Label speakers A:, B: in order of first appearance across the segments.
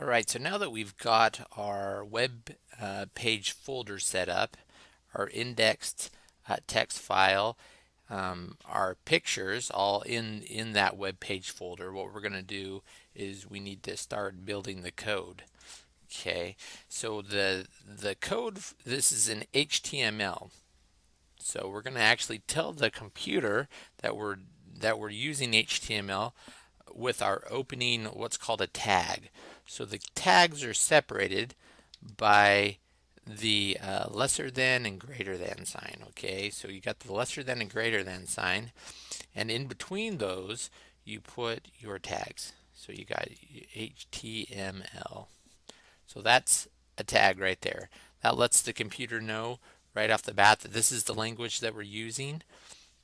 A: All right, so now that we've got our web uh, page folder set up, our indexed uh, text file, um, our pictures all in, in that web page folder, what we're going to do is we need to start building the code. Okay, so the, the code, this is in HTML. So we're going to actually tell the computer that we're, that we're using HTML with our opening what's called a tag. So the tags are separated by the uh, lesser than and greater than sign. Okay, so you got the lesser than and greater than sign, and in between those you put your tags. So you got HTML. So that's a tag right there. That lets the computer know right off the bat that this is the language that we're using.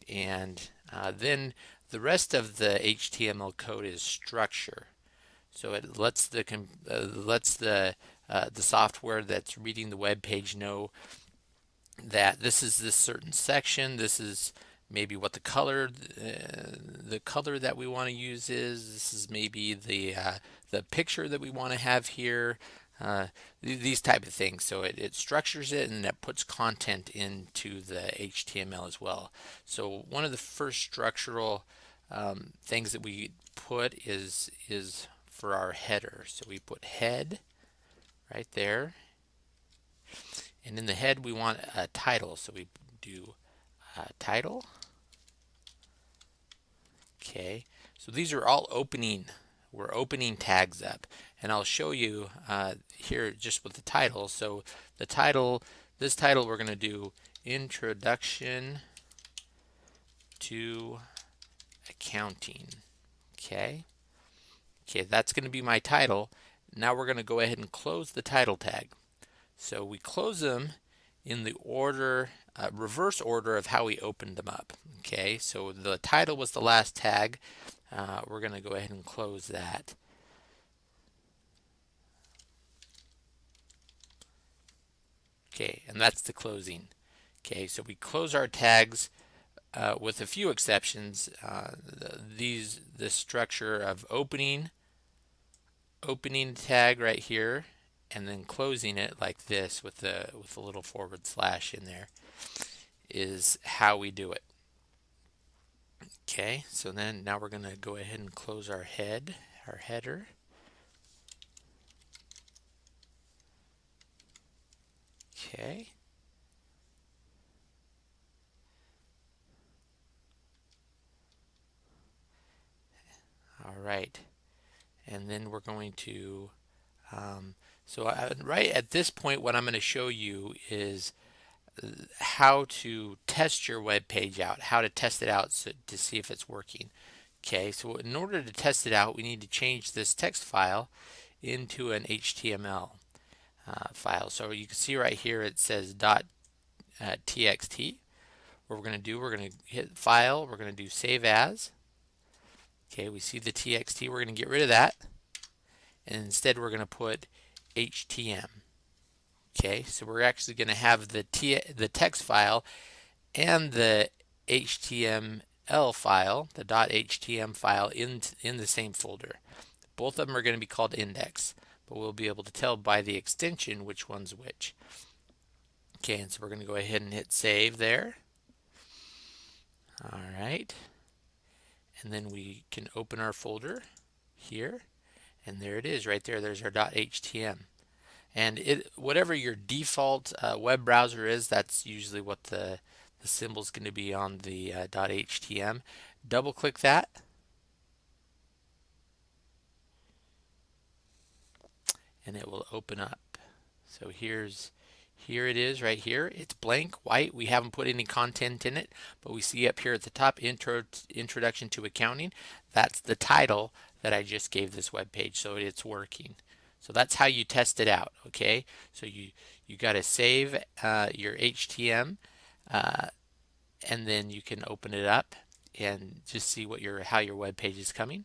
A: And uh, then the rest of the HTML code is structure. So it lets the uh, lets the uh, the software that's reading the web page know that this is this certain section. This is maybe what the color uh, the color that we want to use is. This is maybe the uh, the picture that we want to have here. Uh, th these type of things. So it, it structures it and it puts content into the HTML as well. So one of the first structural um, things that we put is is for our header. So we put head right there. And in the head we want a title. So we do title. Okay. So these are all opening. We're opening tags up. And I'll show you uh, here just with the title. So the title, this title we're going to do Introduction to Accounting. Okay. Okay, that's going to be my title. Now we're going to go ahead and close the title tag. So we close them in the order, uh, reverse order of how we opened them up. Okay, so the title was the last tag. Uh, we're going to go ahead and close that. Okay, and that's the closing. Okay, so we close our tags uh, with a few exceptions. Uh, the, these the structure of opening opening tag right here and then closing it like this with the with a little forward slash in there is how we do it. Okay, so then now we're going to go ahead and close our head, our header. Okay. All right and then we're going to um, so I, right at this point what I'm going to show you is uh, how to test your web page out how to test it out so, to see if it's working. Okay so in order to test it out we need to change this text file into an HTML uh, file. So you can see right here it says dot uh, txt. What we're going to do we're going to hit file we're going to do save as Okay, we see the TXT. We're going to get rid of that. And instead we're going to put HTM. Okay, so we're actually going to have the, T the text file and the HTML file, the .htm file, in, in the same folder. Both of them are going to be called index, but we'll be able to tell by the extension which one's which. Okay, and so we're going to go ahead and hit save there. All right and then we can open our folder here. And there it is right there. There's our .htm and it whatever your default uh, web browser is that's usually what the the symbol is going to be on the uh, .htm double click that. And it will open up. So here's here it is right here. It's blank, white. We haven't put any content in it, but we see up here at the top, intro, Introduction to Accounting. That's the title that I just gave this web page, so it's working. So that's how you test it out, okay? So you, you got to save uh, your HTM, uh, and then you can open it up and just see what your how your web page is coming.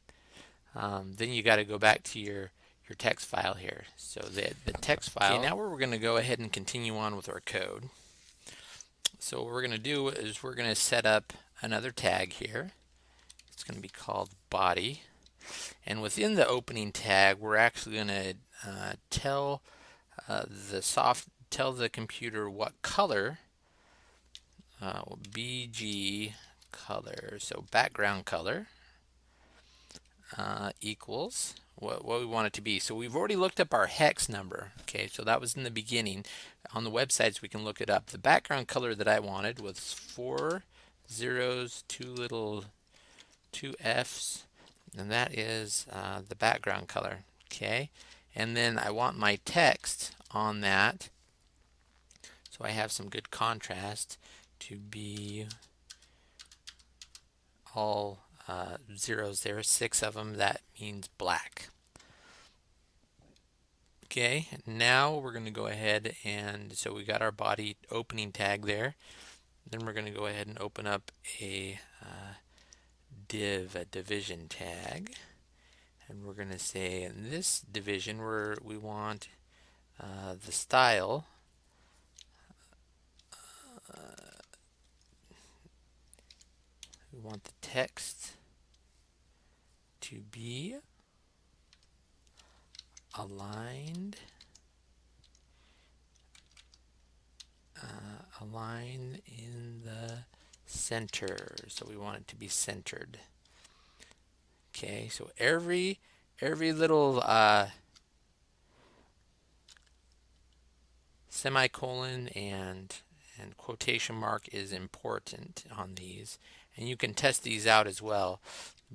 A: Um, then you got to go back to your your text file here. So the, the text file. Okay, now we're going to go ahead and continue on with our code. So what we're going to do is we're going to set up another tag here. It's going to be called body. And within the opening tag, we're actually going to uh, tell uh, the soft tell the computer what color uh, BG color, so background color uh, equals what, what we want it to be. So we've already looked up our hex number. Okay, so that was in the beginning. On the websites, we can look it up. The background color that I wanted was four zeros, two little, two F's, and that is uh, the background color. Okay, and then I want my text on that. So I have some good contrast to be all uh, zeros there, six of them, that means black. Okay, now we're going to go ahead and so we got our body opening tag there. Then we're going to go ahead and open up a uh, div, a division tag. And we're going to say in this division where we want uh, the style want the text to be aligned uh, in the center. So we want it to be centered. Okay so every every little uh, semicolon and and quotation mark is important on these and you can test these out as well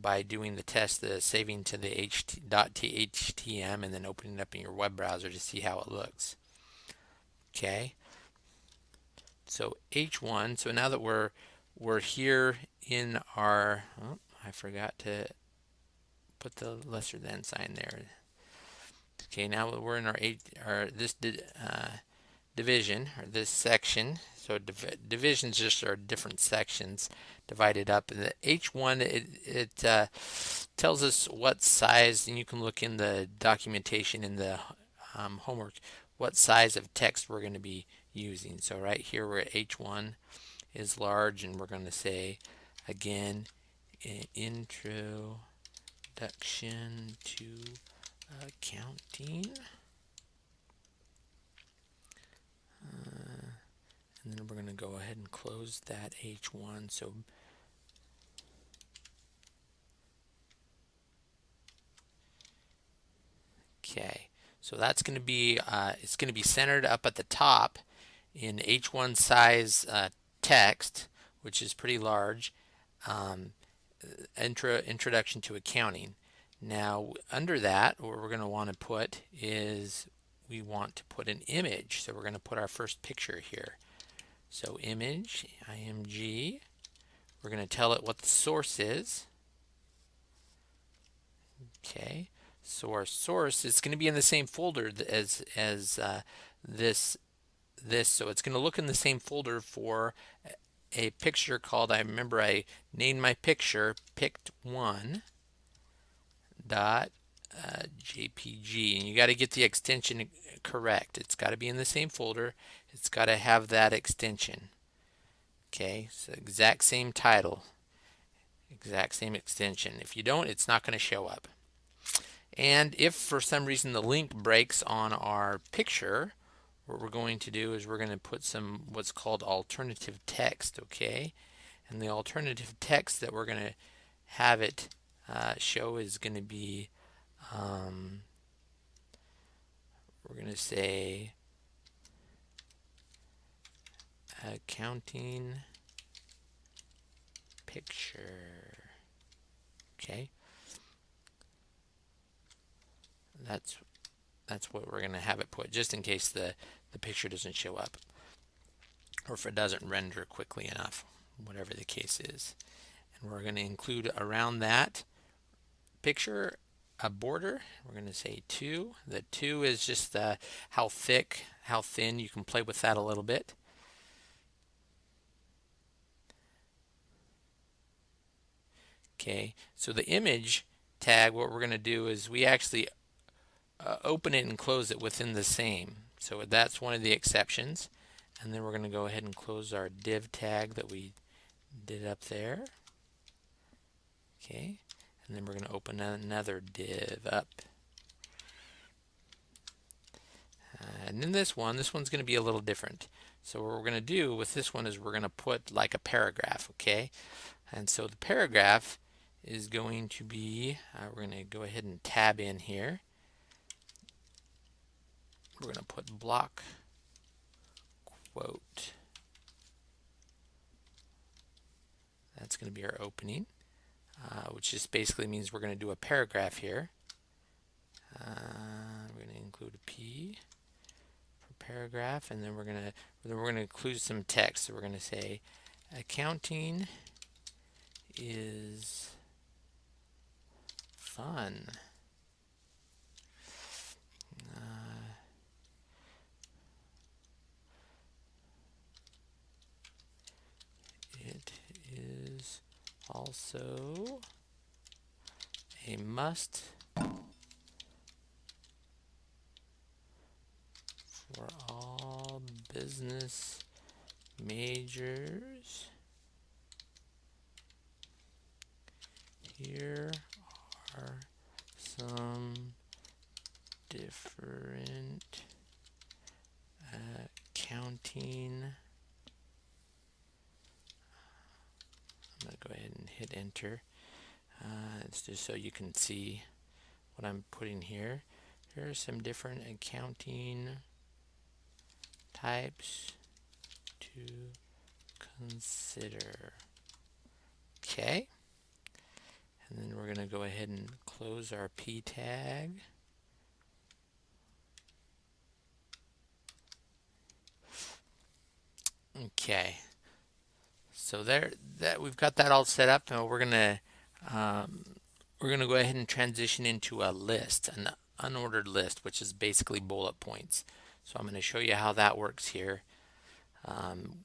A: by doing the test the saving to the .htm and then opening it up in your web browser to see how it looks. Okay? So h1 so now that we're we're here in our oh, I forgot to put the lesser than sign there. Okay now we're in our eight our this did, uh, division or this section so div divisions just are different sections divided up. And the H1, it, it uh, tells us what size, and you can look in the documentation in the um, homework, what size of text we're going to be using. So right here we're at H1 is large, and we're going to say, again, introduction to accounting. And then we're going to go ahead and close that H1 so okay so that's going to be uh, it's going to be centered up at the top in H1 size uh, text which is pretty large um, intro introduction to accounting. Now under that what we're going to want to put is we want to put an image. So we're going to put our first picture here so image, img, we're going to tell it what the source is. Okay, so our source is going to be in the same folder as as uh, this this. So it's going to look in the same folder for a picture called. I remember I named my picture picked one dot uh, JPG, and you got to get the extension correct. It's got to be in the same folder it's got to have that extension. Okay, so exact same title, exact same extension. If you don't, it's not going to show up. And if for some reason the link breaks on our picture, what we're going to do is we're going to put some what's called alternative text, okay? And the alternative text that we're going to have it uh, show is going to be, um, we're going to say accounting picture. Okay. That's that's what we're going to have it put just in case the the picture doesn't show up or if it doesn't render quickly enough, whatever the case is. And we're going to include around that picture a border. We're going to say 2. The 2 is just uh, how thick, how thin. You can play with that a little bit. Okay, so the image tag, what we're going to do is we actually uh, open it and close it within the same. So that's one of the exceptions. And then we're going to go ahead and close our div tag that we did up there. Okay, and then we're going to open another div up. Uh, and then this one, this one's going to be a little different. So what we're going to do with this one is we're going to put like a paragraph, okay? And so the paragraph is going to be, uh, we're going to go ahead and tab in here. We're going to put block quote. That's going to be our opening, uh, which just basically means we're going to do a paragraph here. Uh, we're going to include a P for paragraph, and then we're going to then we're going to include some text. So we're going to say accounting is fun. Uh, it is also a must for all business majors. Here are some different uh, accounting. I'm going to go ahead Uh, it's just so you can see what I'm putting here. Here are some different accounting types to consider. Okay. And then we're going to go ahead and close our p tag. Okay. So there, that we've got that all set up. Now we're gonna um, we're gonna go ahead and transition into a list, an unordered list, which is basically bullet points. So I'm going to show you how that works here. Um,